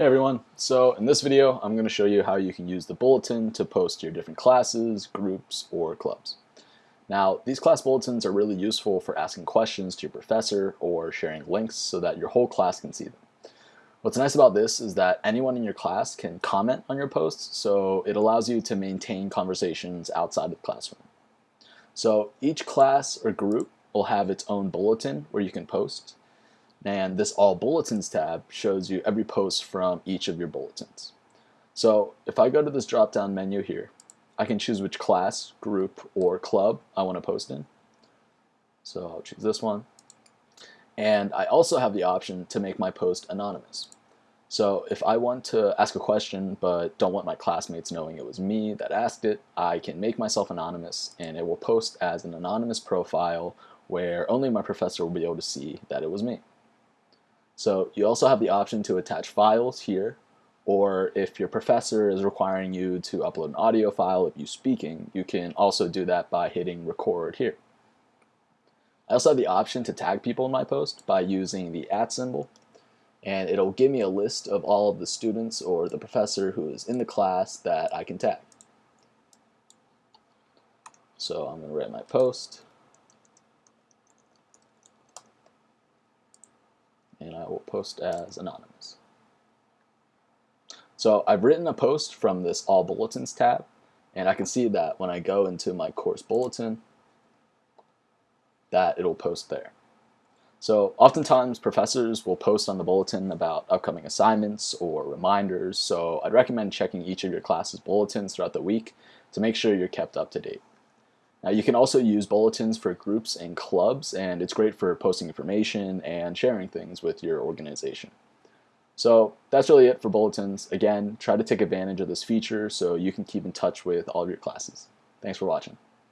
Hey everyone, so in this video I'm going to show you how you can use the bulletin to post your different classes, groups, or clubs. Now these class bulletins are really useful for asking questions to your professor or sharing links so that your whole class can see them. What's nice about this is that anyone in your class can comment on your posts so it allows you to maintain conversations outside of the classroom. So each class or group will have its own bulletin where you can post and this All Bulletins tab shows you every post from each of your bulletins. So if I go to this drop-down menu here, I can choose which class, group, or club I want to post in. So I'll choose this one. And I also have the option to make my post anonymous. So if I want to ask a question but don't want my classmates knowing it was me that asked it, I can make myself anonymous and it will post as an anonymous profile where only my professor will be able to see that it was me. So you also have the option to attach files here, or if your professor is requiring you to upload an audio file of you speaking, you can also do that by hitting record here. I also have the option to tag people in my post by using the at symbol, and it'll give me a list of all of the students or the professor who is in the class that I can tag. So I'm going to write my post. And I will post as anonymous. So I've written a post from this All Bulletins tab, and I can see that when I go into my course bulletin, that it'll post there. So oftentimes professors will post on the bulletin about upcoming assignments or reminders, so I'd recommend checking each of your class's bulletins throughout the week to make sure you're kept up to date. Now you can also use bulletins for groups and clubs and it's great for posting information and sharing things with your organization. So that's really it for bulletins. Again, try to take advantage of this feature so you can keep in touch with all of your classes. Thanks for watching.